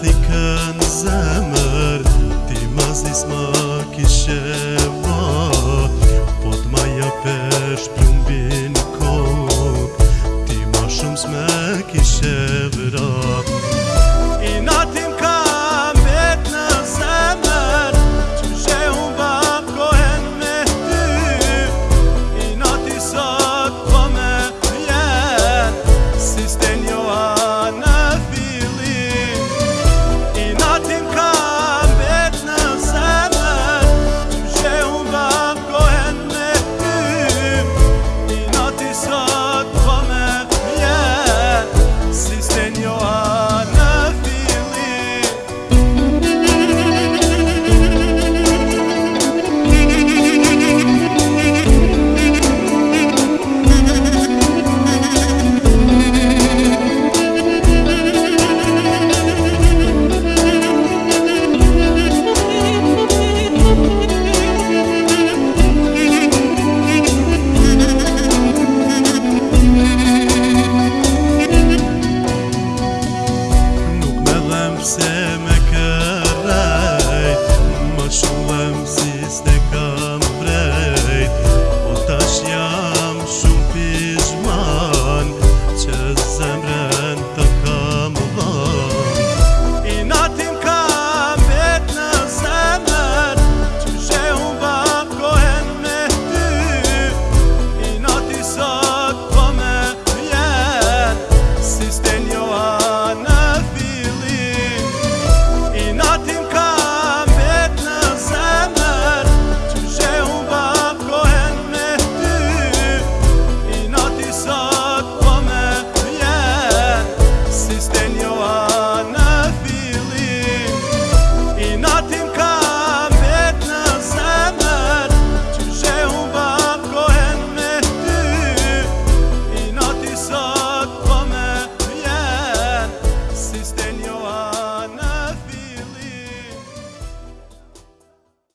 Në thikën zemër, ti ma zisë me kishe vrat Po t'ma ja peshë për kok, ti ma shumë s'me kishe vrat